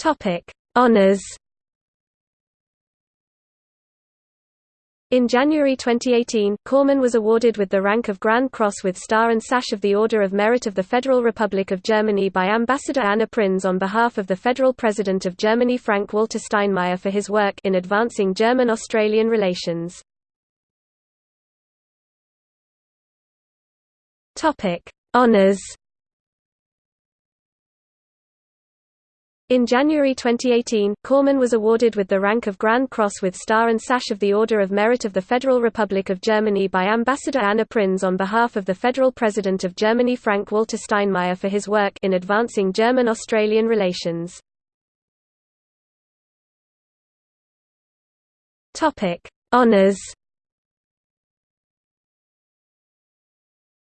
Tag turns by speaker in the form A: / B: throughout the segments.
A: Topic: Honors. In January 2018, Cormann was awarded with the rank of Grand Cross with Star and Sash of the Order of Merit of the Federal Republic of Germany by Ambassador Anna Prinz on behalf of the Federal President of Germany Frank-Walter Steinmeier for his work in advancing German-Australian relations. Honours In January 2018, Cormann was awarded with the rank of Grand Cross with Star and Sash of the Order of Merit of the Federal Republic of Germany by Ambassador Anna Prinz on behalf of the Federal President of Germany Frank-Walter Steinmeier for his work in advancing German-Australian relations. Honours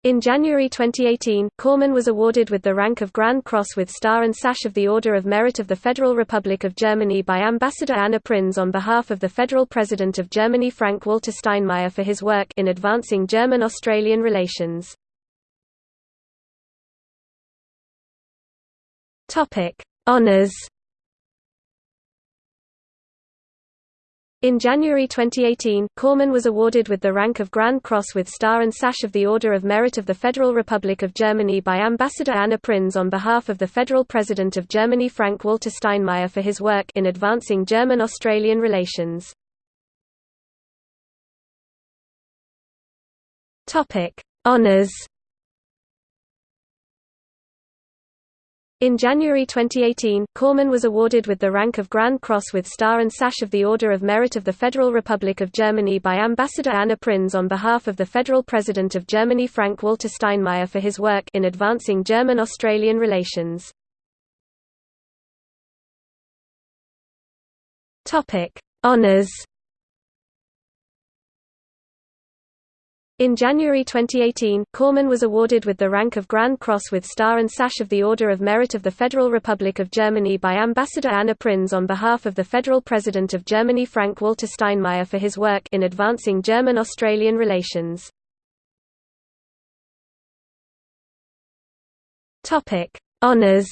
A: In January 2018, Cormann was awarded with the rank of Grand Cross with Star and Sash of the Order of Merit of the Federal Republic of Germany by Ambassador Anna Prinz on behalf of the Federal President of Germany Frank-Walter Steinmeier for his work in advancing German-Australian relations. Honours In January 2018, Cormann was awarded with the rank of Grand Cross with Star and Sash of the Order of Merit of the Federal Republic of Germany by Ambassador Anna Prinz on behalf of the Federal President of Germany Frank-Walter Steinmeier for his work in advancing German-Australian relations. Honours In January 2018, Cormann was awarded with the rank of Grand Cross with Star and Sash of the Order of Merit of the Federal Republic of Germany by Ambassador Anna Prinz on behalf of the Federal President of Germany Frank-Walter Steinmeier for his work in advancing German-Australian relations. Honours In January 2018, Cormann was awarded with the rank of Grand Cross with Star and Sash of the Order of Merit of the Federal Republic of Germany by Ambassador Anna Prinz on behalf of the Federal President of Germany Frank-Walter Steinmeier for his work in advancing German-Australian relations. Honours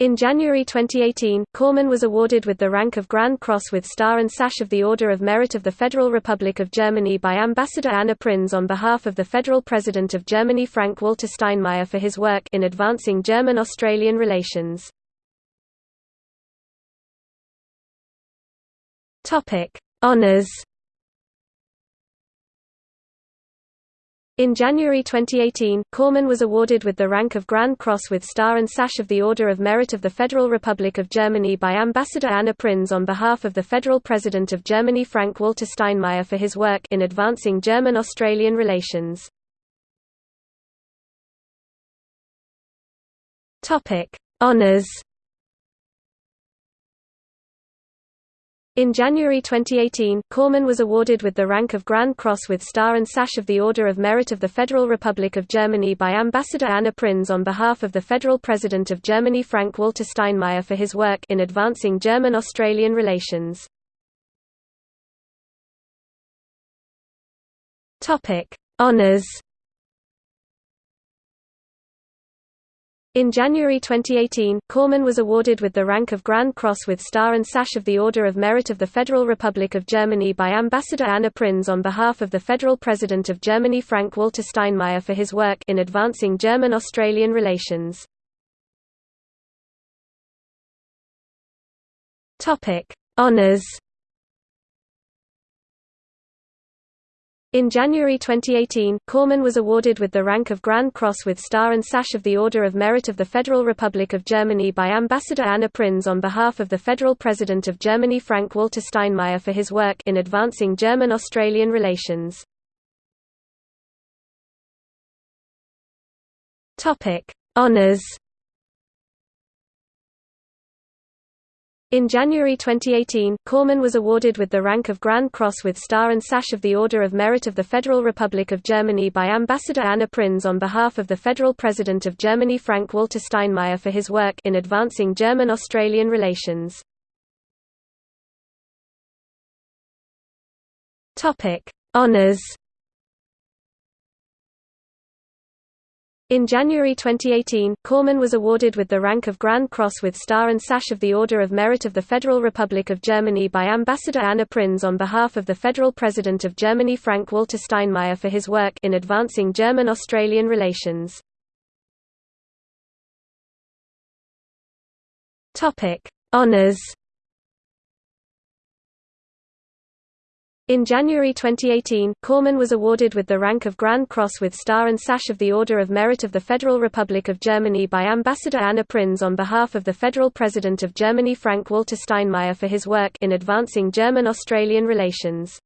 A: In January 2018, Cormann was awarded with the rank of Grand Cross with Star and Sash of the Order of Merit of the Federal Republic of Germany by Ambassador Anna Prinz on behalf of the Federal President of Germany Frank-Walter Steinmeier for his work in advancing German-Australian relations. Honours In January 2018, Cormann was awarded with the rank of Grand Cross with Star and Sash of the Order of Merit of the Federal Republic of Germany by Ambassador Anna Prinz on behalf of the Federal President of Germany Frank-Walter Steinmeier for his work in advancing German-Australian relations. Honours In January 2018, Cormann was awarded with the rank of Grand Cross with Star and Sash of the Order of Merit of the Federal Republic of Germany by Ambassador Anna Prinz on behalf of the Federal President of Germany Frank-Walter Steinmeier for his work in advancing German-Australian relations. Honours In January 2018, Cormann was awarded with the rank of Grand Cross with Star and Sash of the Order of Merit of the Federal Republic of Germany by Ambassador Anna Prinz on behalf of the Federal President of Germany Frank-Walter Steinmeier for his work in advancing German-Australian relations. Honours In January 2018, Cormann was awarded with the rank of Grand Cross with Star and Sash of the Order of Merit of the Federal Republic of Germany by Ambassador Anna Prinz on behalf of the Federal President of Germany Frank-Walter Steinmeier for his work in advancing German-Australian relations. Honours In January 2018, Cormann was awarded with the rank of Grand Cross with Star and Sash of the Order of Merit of the Federal Republic of Germany by Ambassador Anna Prinz on behalf of the Federal President of Germany Frank-Walter Steinmeier for his work in advancing German-Australian relations. Honours In January 2018, Cormann was awarded with the rank of Grand Cross with Star and Sash of the Order of Merit of the Federal Republic of Germany by Ambassador Anna Prinz on behalf of the Federal President of Germany Frank-Walter Steinmeier for his work in advancing German-Australian relations. Honours In January 2018, Cormann was awarded with the rank of Grand Cross with Star and Sash of the Order of Merit of the Federal Republic of Germany by Ambassador Anna Prinz on behalf of the Federal President of Germany Frank-Walter Steinmeier for his work in advancing German-Australian relations.